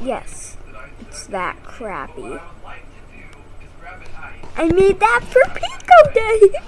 Yes, it's that crappy. I made that for Pico Day!